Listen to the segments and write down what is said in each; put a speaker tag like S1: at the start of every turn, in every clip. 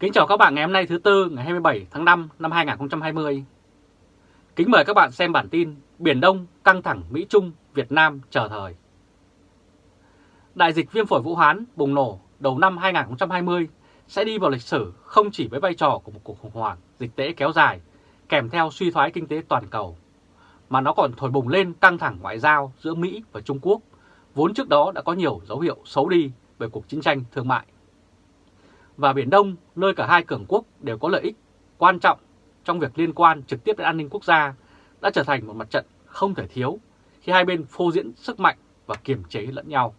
S1: Kính chào các bạn ngày hôm nay thứ Tư ngày 27 tháng 5 năm 2020. Kính mời các bạn xem bản tin Biển Đông căng thẳng Mỹ-Trung, Việt Nam chờ thời. Đại dịch viêm phổi Vũ Hán bùng nổ đầu năm 2020 sẽ đi vào lịch sử không chỉ với vai trò của một cuộc khủng hoảng dịch tễ kéo dài kèm theo suy thoái kinh tế toàn cầu, mà nó còn thổi bùng lên căng thẳng ngoại giao giữa Mỹ và Trung Quốc, vốn trước đó đã có nhiều dấu hiệu xấu đi về cuộc chiến tranh thương mại và Biển Đông, nơi cả hai cường quốc đều có lợi ích quan trọng trong việc liên quan trực tiếp đến an ninh quốc gia, đã trở thành một mặt trận không thể thiếu khi hai bên phô diễn sức mạnh và kiềm chế lẫn nhau.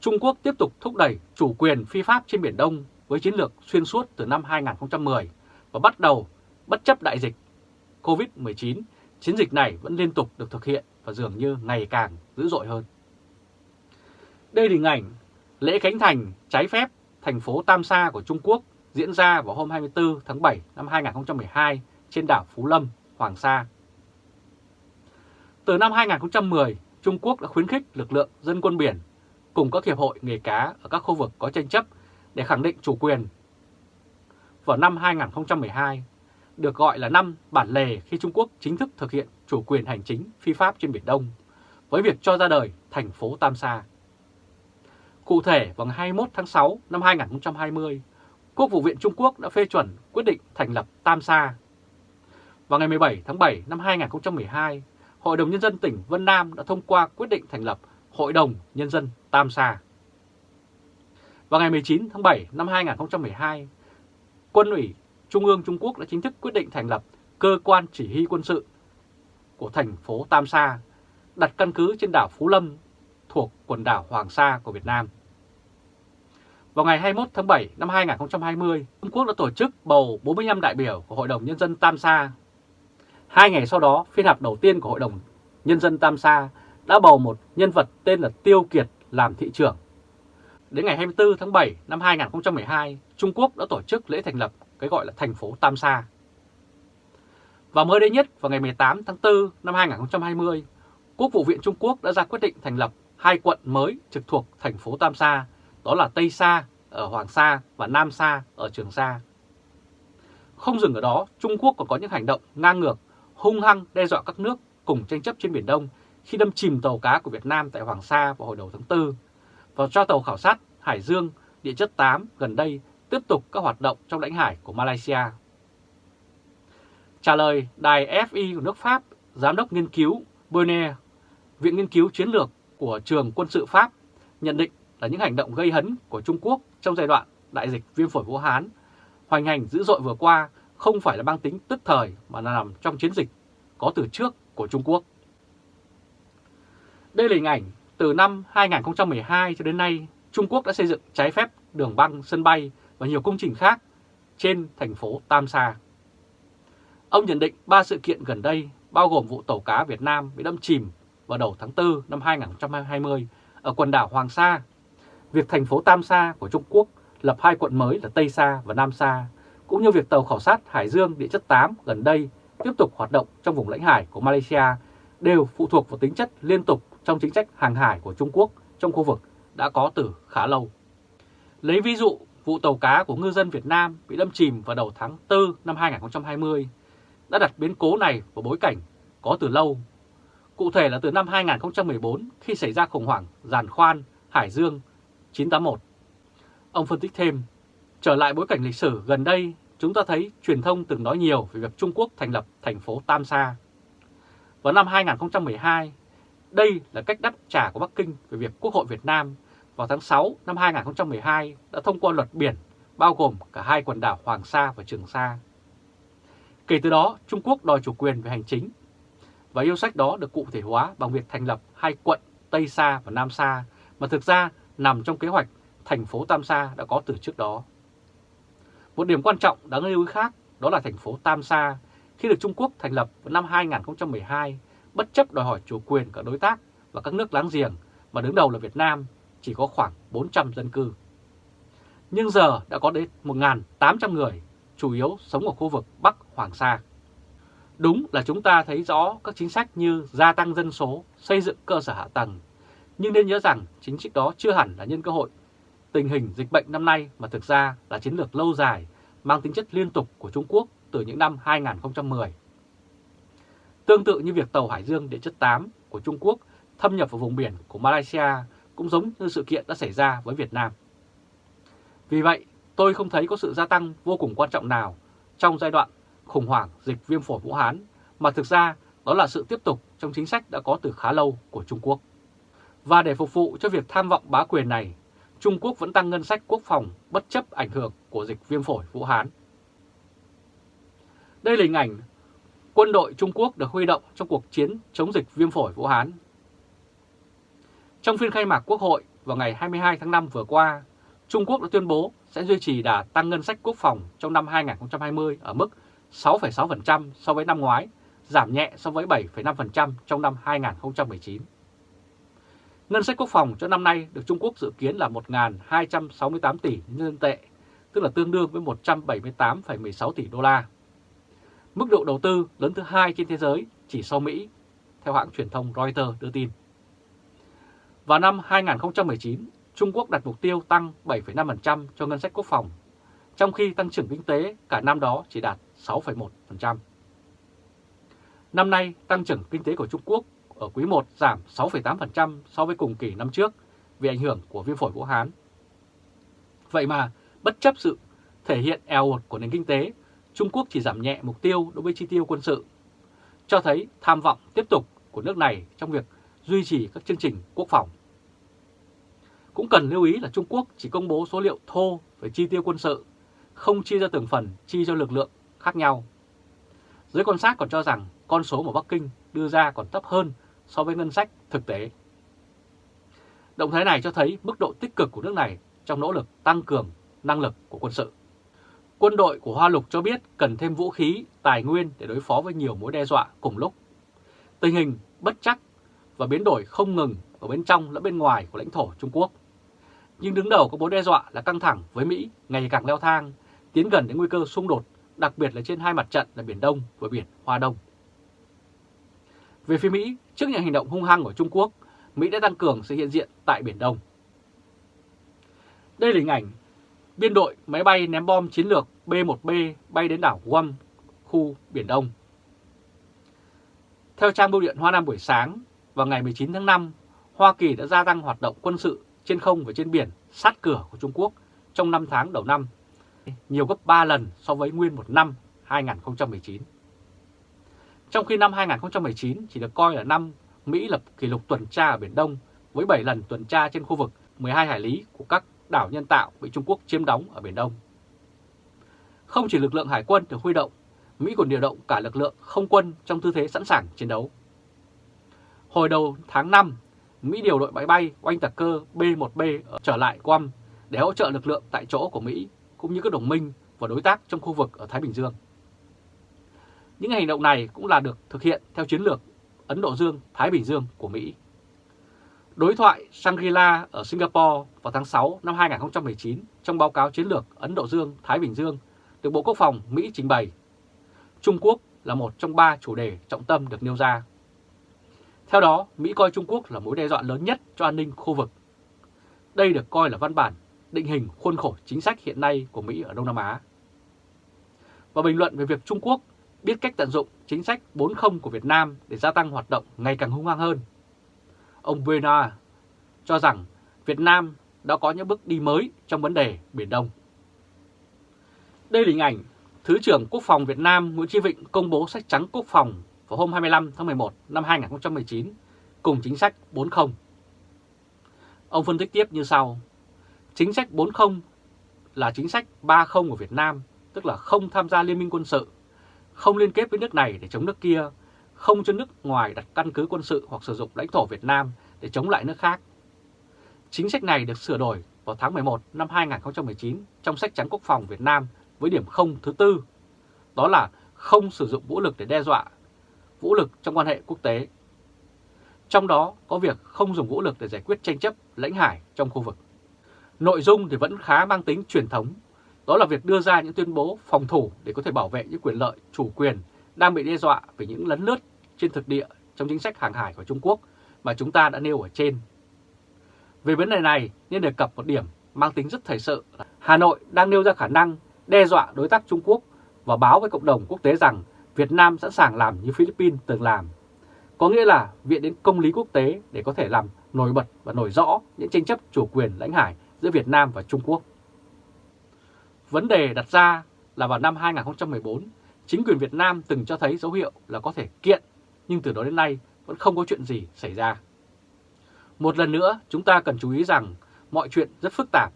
S1: Trung Quốc tiếp tục thúc đẩy chủ quyền phi pháp trên Biển Đông với chiến lược xuyên suốt từ năm 2010 và bắt đầu bất chấp đại dịch COVID-19, chiến dịch này vẫn liên tục được thực hiện và dường như ngày càng dữ dội hơn. Đây là hình ảnh lễ khánh thành trái phép thành phố Tam Sa của Trung Quốc diễn ra vào hôm 24 tháng 7 năm 2012 trên đảo Phú Lâm, Hoàng Sa. Từ năm 2010, Trung Quốc đã khuyến khích lực lượng dân quân biển cùng các hiệp hội nghề cá ở các khu vực có tranh chấp để khẳng định chủ quyền. Vào năm 2012, được gọi là năm bản lề khi Trung Quốc chính thức thực hiện chủ quyền hành chính phi pháp trên Biển Đông, với việc cho ra đời thành phố Tam Sa. Cụ thể, vào ngày 21 tháng 6 năm 2020, Quốc vụ viện Trung Quốc đã phê chuẩn quyết định thành lập Tam Sa. Vào ngày 17 tháng 7 năm 2012, Hội đồng Nhân dân tỉnh Vân Nam đã thông qua quyết định thành lập Hội đồng Nhân dân Tam Sa. Vào ngày 19 tháng 7 năm 2012, Quân ủy Trung ương Trung Quốc đã chính thức quyết định thành lập Cơ quan Chỉ huy quân sự của thành phố Tam Sa, đặt căn cứ trên đảo Phú Lâm thuộc quần đảo Hoàng Sa của Việt Nam. Vào ngày 21 tháng 7 năm 2020, Trung Quốc đã tổ chức bầu 45 đại biểu của Hội đồng Nhân dân Tam Sa. Hai ngày sau đó, phiên họp đầu tiên của Hội đồng Nhân dân Tam Sa đã bầu một nhân vật tên là Tiêu Kiệt làm thị trưởng. Đến ngày 24 tháng 7 năm 2012, Trung Quốc đã tổ chức lễ thành lập cái gọi là thành phố Tam Sa. Và mới đây nhất vào ngày 18 tháng 4 năm 2020, Quốc vụ viện Trung Quốc đã ra quyết định thành lập hai quận mới trực thuộc thành phố Tam Sa, đó là Tây Sa ở Hoàng Sa và Nam Sa ở Trường Sa. Không dừng ở đó, Trung Quốc còn có những hành động ngang ngược, hung hăng đe dọa các nước cùng tranh chấp trên Biển Đông khi đâm chìm tàu cá của Việt Nam tại Hoàng Sa vào hồi đầu tháng 4 và cho tàu khảo sát Hải Dương địa chất 8 gần đây tiếp tục các hoạt động trong lãnh hải của Malaysia. Trả lời đài FI của nước Pháp, Giám đốc nghiên cứu Bonnet, Viện Nghiên cứu Chiến lược của trường quân sự Pháp nhận định là những hành động gây hấn của Trung Quốc trong giai đoạn đại dịch viêm phổi Vũ Hán hoành hành dữ dội vừa qua không phải là mang tính tức thời mà là nằm trong chiến dịch có từ trước của Trung Quốc. Đây là hình ảnh từ năm 2012 cho đến nay Trung Quốc đã xây dựng trái phép đường băng, sân bay và nhiều công trình khác trên thành phố Tam Sa. Ông nhận định ba sự kiện gần đây bao gồm vụ tàu cá Việt Nam bị đâm chìm vào đầu tháng 4 năm 2020 ở quần đảo Hoàng Sa, việc thành phố Tam Sa của Trung Quốc lập hai quận mới là Tây Sa và Nam Sa, cũng như việc tàu khảo sát Hải Dương địa chất 8 gần đây tiếp tục hoạt động trong vùng lãnh hải của Malaysia đều phụ thuộc vào tính chất liên tục trong chính sách hàng hải của Trung Quốc trong khu vực đã có từ khá lâu. Lấy ví dụ, vụ tàu cá của ngư dân Việt Nam bị đâm chìm vào đầu tháng 4 năm 2020 đã đặt biến cố này vào bối cảnh có từ lâu Cụ thể là từ năm 2014 khi xảy ra khủng hoảng giàn khoan Hải Dương 981. Ông phân tích thêm, trở lại bối cảnh lịch sử gần đây, chúng ta thấy truyền thông từng nói nhiều về việc Trung Quốc thành lập thành phố Tam Sa. Vào năm 2012, đây là cách đáp trả của Bắc Kinh về việc Quốc hội Việt Nam vào tháng 6 năm 2012 đã thông qua luật biển bao gồm cả hai quần đảo Hoàng Sa và Trường Sa. Kể từ đó, Trung Quốc đòi chủ quyền về hành chính và yêu sách đó được cụ thể hóa bằng việc thành lập hai quận Tây Sa và Nam Sa mà thực ra nằm trong kế hoạch thành phố Tam Sa đã có từ trước đó. Một điểm quan trọng đáng lưu ý khác đó là thành phố Tam Sa khi được Trung Quốc thành lập vào năm 2012 bất chấp đòi hỏi chủ quyền cả đối tác và các nước láng giềng mà đứng đầu là Việt Nam chỉ có khoảng 400 dân cư. Nhưng giờ đã có đến 1.800 người, chủ yếu sống ở khu vực Bắc Hoàng Sa. Đúng là chúng ta thấy rõ các chính sách như gia tăng dân số, xây dựng cơ sở hạ tầng, nhưng nên nhớ rằng chính sách đó chưa hẳn là nhân cơ hội tình hình dịch bệnh năm nay mà thực ra là chiến lược lâu dài mang tính chất liên tục của Trung Quốc từ những năm 2010. Tương tự như việc tàu Hải Dương địa chất 8 của Trung Quốc thâm nhập vào vùng biển của Malaysia cũng giống như sự kiện đã xảy ra với Việt Nam. Vì vậy, tôi không thấy có sự gia tăng vô cùng quan trọng nào trong giai đoạn khủng hoảng dịch viêm phổi Vũ Hán, mà thực ra đó là sự tiếp tục trong chính sách đã có từ khá lâu của Trung Quốc. Và để phục vụ cho việc tham vọng bá quyền này, Trung Quốc vẫn tăng ngân sách quốc phòng bất chấp ảnh hưởng của dịch viêm phổi Vũ Hán. Đây là hình ảnh quân đội Trung Quốc được huy động trong cuộc chiến chống dịch viêm phổi Vũ Hán. Trong phiên khai mạc Quốc hội vào ngày 22 tháng 5 vừa qua, Trung Quốc đã tuyên bố sẽ duy trì đà tăng ngân sách quốc phòng trong năm 2020 ở mức 6,6% so với năm ngoái, giảm nhẹ so với 7,5% trong năm 2019. Ngân sách quốc phòng cho năm nay được Trung Quốc dự kiến là 1.268 tỷ nhân dân tệ, tức là tương đương với 178,16 tỷ đô la. Mức độ đầu tư lớn thứ hai trên thế giới chỉ sau Mỹ, theo hãng truyền thông Reuters đưa tin. Vào năm 2019, Trung Quốc đặt mục tiêu tăng 7,5% cho ngân sách quốc phòng, trong khi tăng trưởng kinh tế cả năm đó chỉ đạt 6,1%. Năm nay, tăng trưởng kinh tế của Trung Quốc ở quý 1 giảm 6,8% so với cùng kỳ năm trước vì ảnh hưởng của viêm phổi Vũ Hán. Vậy mà, bất chấp sự thể hiện eo ột của nền kinh tế, Trung Quốc chỉ giảm nhẹ mục tiêu đối với chi tiêu quân sự, cho thấy tham vọng tiếp tục của nước này trong việc duy trì các chương trình quốc phòng. Cũng cần lưu ý là Trung Quốc chỉ công bố số liệu thô về chi tiêu quân sự, không chia ra từng phần chi cho lực lượng khác nhau. Giới quan sát còn cho rằng con số mà Bắc Kinh đưa ra còn thấp hơn so với ngân sách thực tế. Động thái này cho thấy mức độ tích cực của nước này trong nỗ lực tăng cường năng lực của quân sự. Quân đội của Hoa Lục cho biết cần thêm vũ khí, tài nguyên để đối phó với nhiều mối đe dọa cùng lúc. Tình hình bất chắc và biến đổi không ngừng ở bên trong lẫn bên ngoài của lãnh thổ Trung Quốc. Nhưng đứng đầu có mối đe dọa là căng thẳng với Mỹ ngày càng leo thang, tiến gần đến nguy cơ xung đột, đặc biệt là trên hai mặt trận là Biển Đông và Biển Hoa Đông. Về phía Mỹ, trước những hành động hung hăng của Trung Quốc, Mỹ đã tăng cường sự hiện diện tại Biển Đông. Đây là hình ảnh biên đội máy bay ném bom chiến lược B-1B bay đến đảo Guam, khu Biển Đông. Theo trang bưu điện Hoa Nam buổi sáng, vào ngày 19 tháng 5, Hoa Kỳ đã gia tăng hoạt động quân sự trên không và trên biển sát cửa của Trung Quốc trong 5 tháng đầu năm, nhiều gấp 3 lần so với nguyên một năm 2019. Trong khi năm 2019 chỉ được coi là năm Mỹ lập kỷ lục tuần tra ở Biển Đông với 7 lần tuần tra trên khu vực 12 hải lý của các đảo nhân tạo bị Trung Quốc chiếm đóng ở Biển Đông. Không chỉ lực lượng hải quân được huy động, Mỹ còn điều động cả lực lượng không quân trong tư thế sẵn sàng chiến đấu. Hồi đầu tháng 5, Mỹ điều đội máy bay oanh tạc cơ B-1B trở lại Guam để hỗ trợ lực lượng tại chỗ của Mỹ cũng như các đồng minh và đối tác trong khu vực ở Thái Bình Dương. Những hành động này cũng là được thực hiện theo chiến lược Ấn Độ Dương-Thái Bình Dương của Mỹ. Đối thoại Shangri-La ở Singapore vào tháng 6 năm 2019 trong báo cáo chiến lược Ấn Độ Dương-Thái Bình Dương được Bộ Quốc phòng Mỹ trình bày. Trung Quốc là một trong ba chủ đề trọng tâm được nêu ra. Theo đó, Mỹ coi Trung Quốc là mối đe dọa lớn nhất cho an ninh khu vực. Đây được coi là văn bản định hình khuôn khổ chính sách hiện nay của Mỹ ở Đông Nam Á. Và bình luận về việc Trung Quốc biết cách tận dụng chính sách 4.0 của Việt Nam để gia tăng hoạt động ngày càng hung hăng hơn. Ông Bernard cho rằng Việt Nam đã có những bước đi mới trong vấn đề Biển Đông. Đây là hình ảnh Thứ trưởng Quốc phòng Việt Nam Nguyễn Chí Vịnh công bố sách trắng quốc phòng vào hôm 25 tháng 11 năm 2019 cùng chính sách 4.0. Ông phân tích tiếp như sau. Chính sách 4.0 là chính sách 3.0 của Việt Nam, tức là không tham gia liên minh quân sự, không liên kết với nước này để chống nước kia, không cho nước ngoài đặt căn cứ quân sự hoặc sử dụng lãnh thổ Việt Nam để chống lại nước khác. Chính sách này được sửa đổi vào tháng 11 năm 2019 trong sách trắng quốc phòng Việt Nam với điểm không thứ tư, đó là không sử dụng vũ lực để đe dọa, vũ lực trong quan hệ quốc tế. Trong đó có việc không dùng vũ lực để giải quyết tranh chấp lãnh hải trong khu vực. Nội dung thì vẫn khá mang tính truyền thống, đó là việc đưa ra những tuyên bố phòng thủ để có thể bảo vệ những quyền lợi, chủ quyền đang bị đe dọa về những lấn lướt trên thực địa trong chính sách hàng hải của Trung Quốc mà chúng ta đã nêu ở trên. Về vấn đề này, nên đề cập một điểm mang tính rất thời sự. Hà Nội đang nêu ra khả năng đe dọa đối tác Trung Quốc và báo với cộng đồng quốc tế rằng Việt Nam sẵn sàng làm như Philippines từng làm. Có nghĩa là viện đến công lý quốc tế để có thể làm nổi bật và nổi rõ những tranh chấp chủ quyền lãnh hải giữa Việt Nam và Trung Quốc. Vấn đề đặt ra là vào năm 2014, chính quyền Việt Nam từng cho thấy dấu hiệu là có thể kiện, nhưng từ đó đến nay vẫn không có chuyện gì xảy ra. Một lần nữa, chúng ta cần chú ý rằng mọi chuyện rất phức tạp.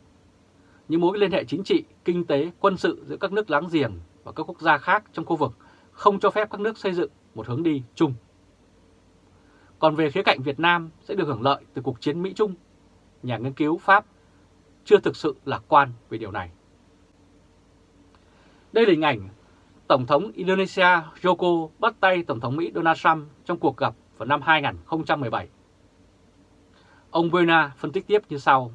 S1: Những mối liên hệ chính trị, kinh tế, quân sự giữa các nước láng giềng và các quốc gia khác trong khu vực không cho phép các nước xây dựng một hướng đi chung. Còn về khía cạnh Việt Nam sẽ được hưởng lợi từ cuộc chiến Mỹ-Trung, nhà nghiên cứu Pháp chưa thực sự lạc quan về điều này. Đây là hình ảnh Tổng thống Indonesia Joko bắt tay Tổng thống Mỹ Donald Trump trong cuộc gặp vào năm 2017. Ông Buena phân tích tiếp như sau.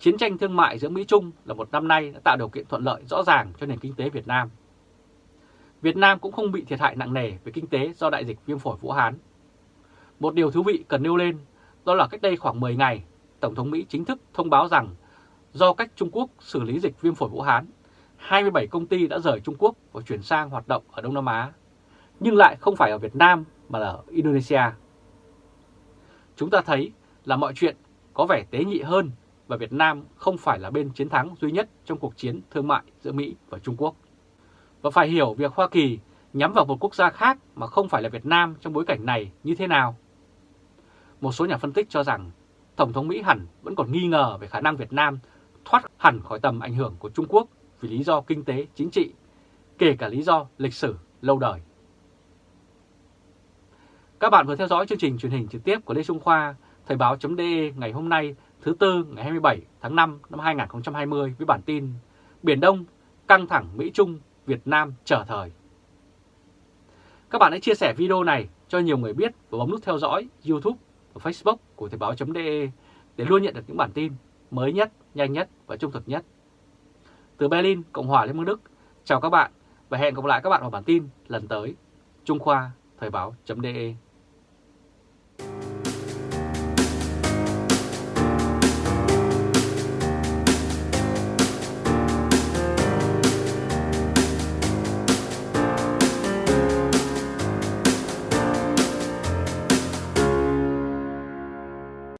S1: Chiến tranh thương mại giữa Mỹ-Trung là một năm nay đã tạo điều kiện thuận lợi rõ ràng cho nền kinh tế Việt Nam. Việt Nam cũng không bị thiệt hại nặng nề về kinh tế do đại dịch viêm phổi Vũ Hán. Một điều thú vị cần nêu lên đó là cách đây khoảng 10 ngày, Tổng thống Mỹ chính thức thông báo rằng do cách Trung Quốc xử lý dịch viêm phổi Vũ Hán, 27 công ty đã rời Trung Quốc và chuyển sang hoạt động ở Đông Nam Á, nhưng lại không phải ở Việt Nam mà là ở Indonesia. Chúng ta thấy là mọi chuyện có vẻ tế nhị hơn và Việt Nam không phải là bên chiến thắng duy nhất trong cuộc chiến thương mại giữa Mỹ và Trung Quốc. Và phải hiểu việc Hoa Kỳ nhắm vào một quốc gia khác mà không phải là Việt Nam trong bối cảnh này như thế nào. Một số nhà phân tích cho rằng Tổng thống Mỹ hẳn vẫn còn nghi ngờ về khả năng Việt Nam thoát hẳn khỏi tầm ảnh hưởng của Trung Quốc vì lý do kinh tế, chính trị, kể cả lý do lịch sử lâu đời. Các bạn vừa theo dõi chương trình truyền hình trực tiếp của Lê Trung Khoa, Thời báo.de ngày hôm nay thứ Tư ngày 27 tháng 5 năm 2020 với bản tin Biển Đông căng thẳng Mỹ-Trung, Việt Nam trở thời. Các bạn hãy chia sẻ video này cho nhiều người biết và bấm nút theo dõi YouTube và Facebook của Thời báo.de để luôn nhận được những bản tin mới nhất, nhanh nhất và trung thực nhất. Từ Berlin, Cộng hòa Liên bang Đức, chào các bạn và hẹn gặp lại các bạn vào bản tin lần tới. Trung Khoa, Thời báo.de